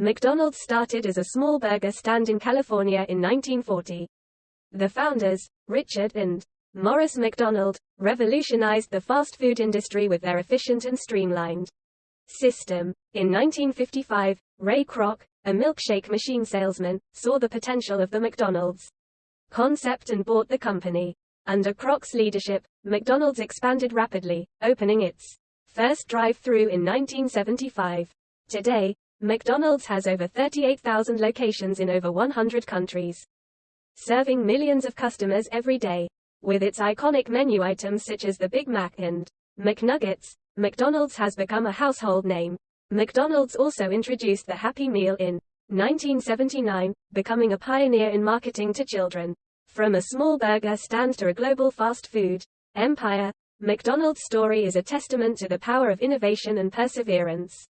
McDonald's started as a small burger stand in California in 1940. The founders, Richard and Morris McDonald, revolutionized the fast food industry with their efficient and streamlined system. In 1955, Ray Kroc, a milkshake machine salesman, saw the potential of the McDonald's concept and bought the company. Under Kroc's leadership, McDonald's expanded rapidly, opening its first drive-through in 1975. Today, McDonald's has over 38,000 locations in over 100 countries, serving millions of customers every day. With its iconic menu items such as the Big Mac and McNuggets, McDonald's has become a household name. McDonald's also introduced the Happy Meal in 1979, becoming a pioneer in marketing to children. From a small burger stand to a global fast food empire, McDonald's story is a testament to the power of innovation and perseverance.